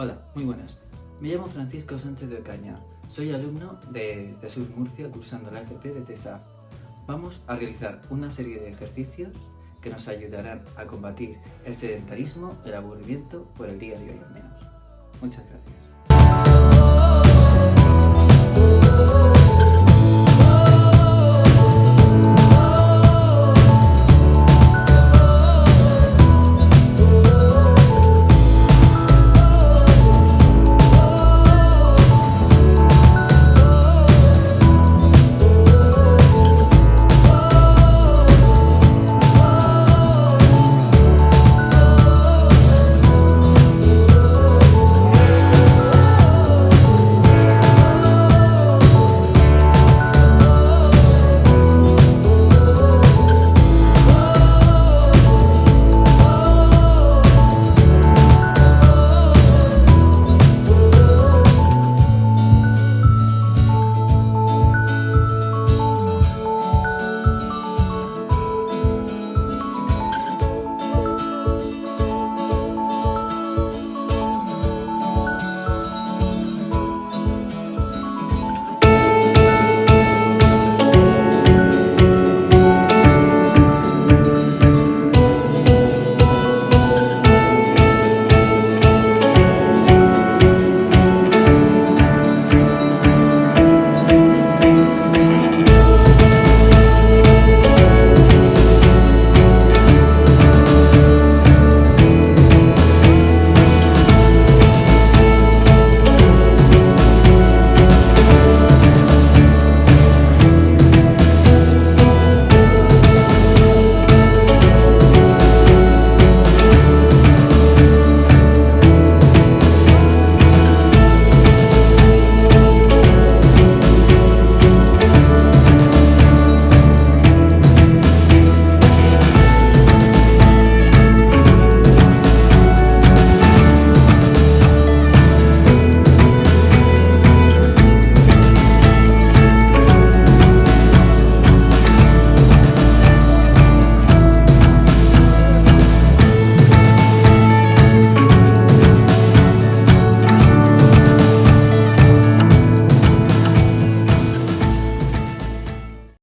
Hola, muy buenas. Me llamo Francisco Sánchez de Ocaña, soy alumno de, de Sur Murcia cursando la FP de TESA. Vamos a realizar una serie de ejercicios que nos ayudarán a combatir el sedentarismo, el aburrimiento por el día de hoy al menos. Muchas gracias.